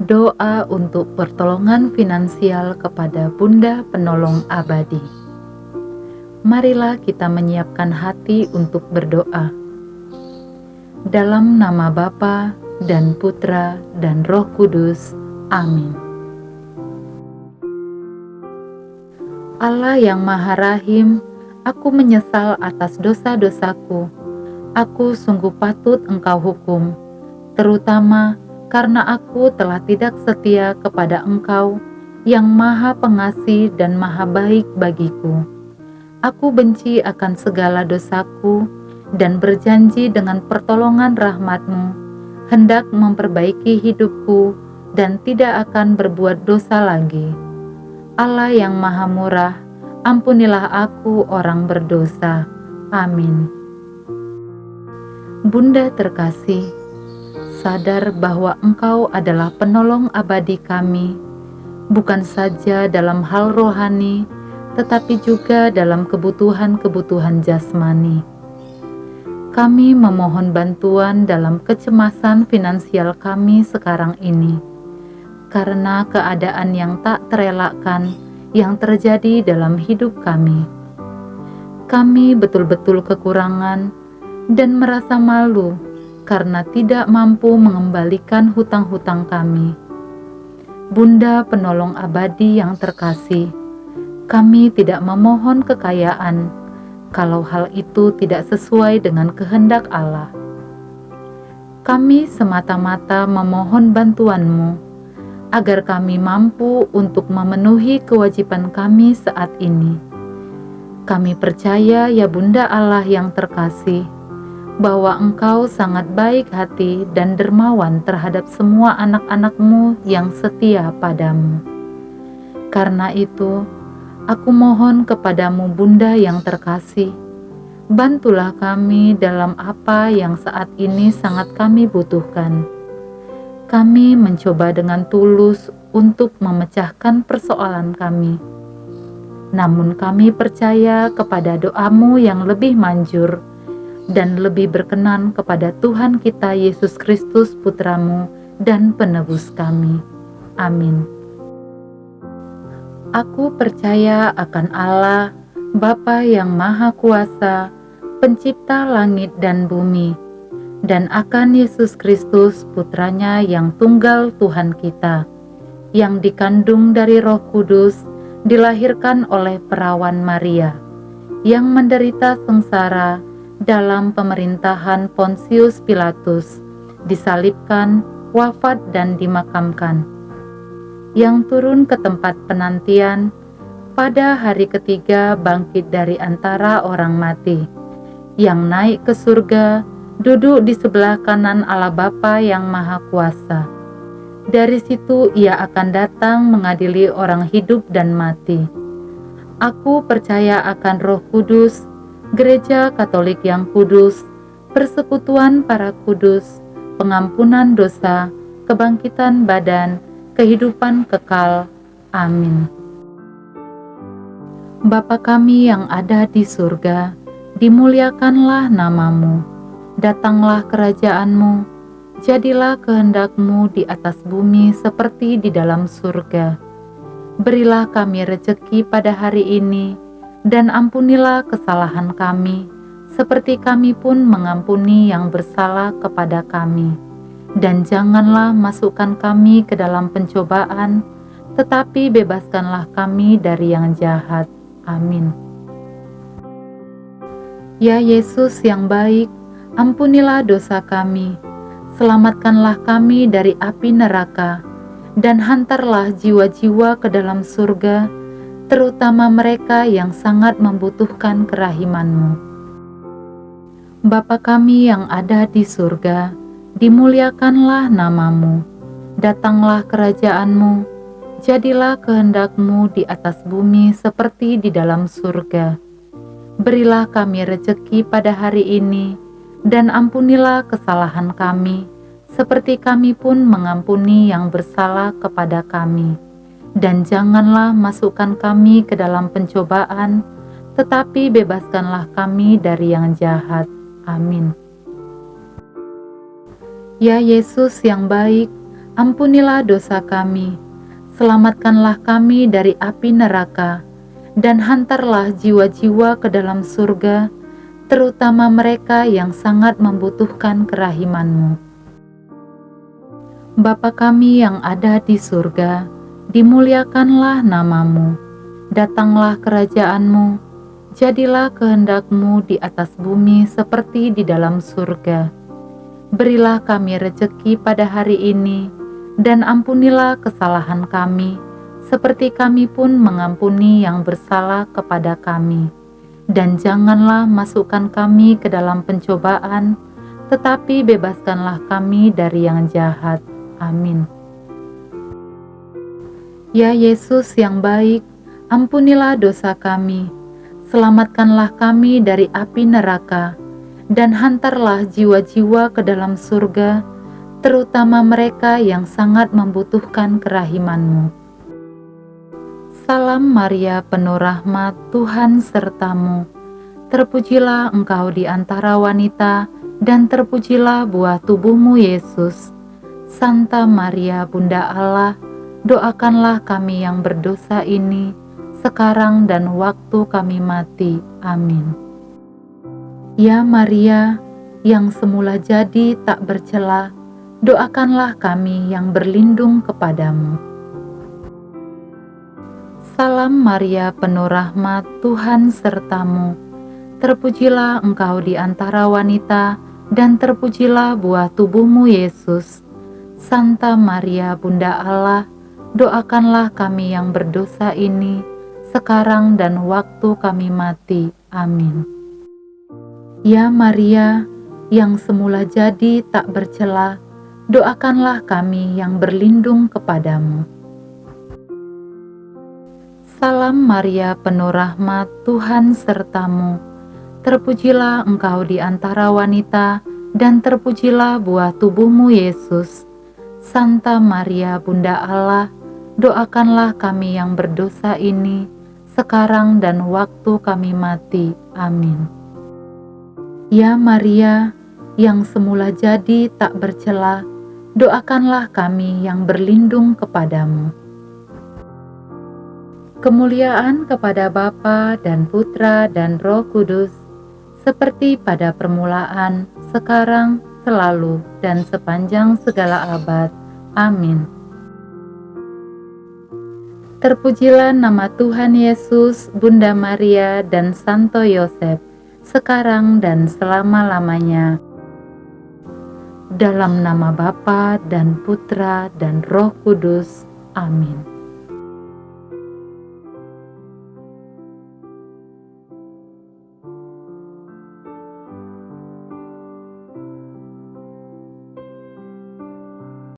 Doa untuk pertolongan finansial kepada Bunda Penolong Abadi. Marilah kita menyiapkan hati untuk berdoa. Dalam nama Bapa dan Putra dan Roh Kudus. Amin. Allah yang Maha Rahim, aku menyesal atas dosa-dosaku. Aku sungguh patut Engkau hukum, terutama karena aku telah tidak setia kepada Engkau yang Maha Pengasih dan Maha Baik bagiku. Aku benci akan segala dosaku dan berjanji dengan pertolongan rahmatmu hendak memperbaiki hidupku dan tidak akan berbuat dosa lagi. Allah yang Maha Murah, ampunilah aku orang berdosa. Amin. Bunda terkasih, sadar bahwa Engkau adalah penolong abadi kami, bukan saja dalam hal rohani, tetapi juga dalam kebutuhan-kebutuhan jasmani. Kami memohon bantuan dalam kecemasan finansial kami sekarang ini, karena keadaan yang tak terelakkan yang terjadi dalam hidup kami. Kami betul-betul kekurangan dan merasa malu karena tidak mampu mengembalikan hutang-hutang kami. Bunda penolong abadi yang terkasih, kami tidak memohon kekayaan kalau hal itu tidak sesuai dengan kehendak Allah. Kami semata-mata memohon bantuanmu agar kami mampu untuk memenuhi kewajiban kami saat ini. Kami percaya ya Bunda Allah yang terkasih, bahwa engkau sangat baik hati dan dermawan terhadap semua anak-anakmu yang setia padamu. Karena itu, aku mohon kepadamu Bunda yang terkasih, bantulah kami dalam apa yang saat ini sangat kami butuhkan. Kami mencoba dengan tulus untuk memecahkan persoalan kami. Namun kami percaya kepada doamu yang lebih manjur, dan lebih berkenan kepada Tuhan kita Yesus Kristus Putramu dan penebus kami. Amin. Aku percaya akan Allah, Bapa yang Maha Kuasa, pencipta langit dan bumi, dan akan Yesus Kristus Putranya yang tunggal Tuhan kita, yang dikandung dari roh kudus, dilahirkan oleh perawan Maria, yang menderita sengsara, dalam pemerintahan Pontius Pilatus, disalibkan, wafat dan dimakamkan. Yang turun ke tempat penantian, pada hari ketiga bangkit dari antara orang mati, yang naik ke surga, duduk di sebelah kanan Allah Bapa yang Maha Kuasa. Dari situ ia akan datang mengadili orang hidup dan mati. Aku percaya akan roh kudus, Gereja Katolik yang kudus, persekutuan para kudus, pengampunan dosa, kebangkitan badan, kehidupan kekal. Amin. Bapa kami yang ada di surga, dimuliakanlah namamu, datanglah kerajaanmu, jadilah kehendakmu di atas bumi seperti di dalam surga. Berilah kami rejeki pada hari ini, dan ampunilah kesalahan kami, seperti kami pun mengampuni yang bersalah kepada kami. Dan janganlah masukkan kami ke dalam pencobaan, tetapi bebaskanlah kami dari yang jahat. Amin. Ya Yesus yang baik, ampunilah dosa kami, selamatkanlah kami dari api neraka, dan hantarlah jiwa-jiwa ke dalam surga, terutama mereka yang sangat membutuhkan kerahimanmu. Bapa kami yang ada di surga, dimuliakanlah namamu, datanglah kerajaanmu, jadilah kehendakmu di atas bumi seperti di dalam surga. Berilah kami rejeki pada hari ini, dan ampunilah kesalahan kami, seperti kami pun mengampuni yang bersalah kepada kami dan janganlah masukkan kami ke dalam pencobaan, tetapi bebaskanlah kami dari yang jahat. Amin. Ya Yesus yang baik, ampunilah dosa kami, selamatkanlah kami dari api neraka, dan hantarlah jiwa-jiwa ke dalam surga, terutama mereka yang sangat membutuhkan kerahiman-Mu. Bapa kami yang ada di surga, dimuliakanlah namamu, datanglah kerajaanmu, jadilah kehendakmu di atas bumi seperti di dalam surga. Berilah kami rejeki pada hari ini, dan ampunilah kesalahan kami, seperti kami pun mengampuni yang bersalah kepada kami. Dan janganlah masukkan kami ke dalam pencobaan, tetapi bebaskanlah kami dari yang jahat Amin. Ya Yesus yang baik, ampunilah dosa kami, selamatkanlah kami dari api neraka, dan hantarlah jiwa-jiwa ke dalam surga, terutama mereka yang sangat membutuhkan kerahiman-Mu. Salam Maria penuh rahmat, Tuhan sertamu. Terpujilah engkau di antara wanita, dan terpujilah buah tubuhmu Yesus. Santa Maria Bunda Allah, doakanlah kami yang berdosa ini, sekarang dan waktu kami mati. Amin. Ya Maria, yang semula jadi tak bercela, doakanlah kami yang berlindung kepadamu. Salam Maria penuh rahmat, Tuhan sertamu. Terpujilah engkau di antara wanita, dan terpujilah buah tubuhmu Yesus. Santa Maria Bunda Allah, doakanlah kami yang berdosa ini, sekarang dan waktu kami mati. Amin. Ya Maria, yang semula jadi tak bercela, doakanlah kami yang berlindung kepadamu. Salam Maria penuh rahmat, Tuhan sertamu. Terpujilah engkau di antara wanita, dan terpujilah buah tubuhmu Yesus. Santa Maria Bunda Allah, doakanlah kami yang berdosa ini, sekarang dan waktu kami mati. Amin. Ya Maria, yang semula jadi tak bercela, doakanlah kami yang berlindung kepadamu. Kemuliaan kepada Bapa dan Putra dan Roh Kudus, seperti pada permulaan, sekarang, selalu, dan sepanjang segala abad. Amin. Terpujilah nama Tuhan Yesus, Bunda Maria, dan Santo Yosef, sekarang dan selama-lamanya. Dalam nama Bapa dan Putra dan Roh Kudus. Amin.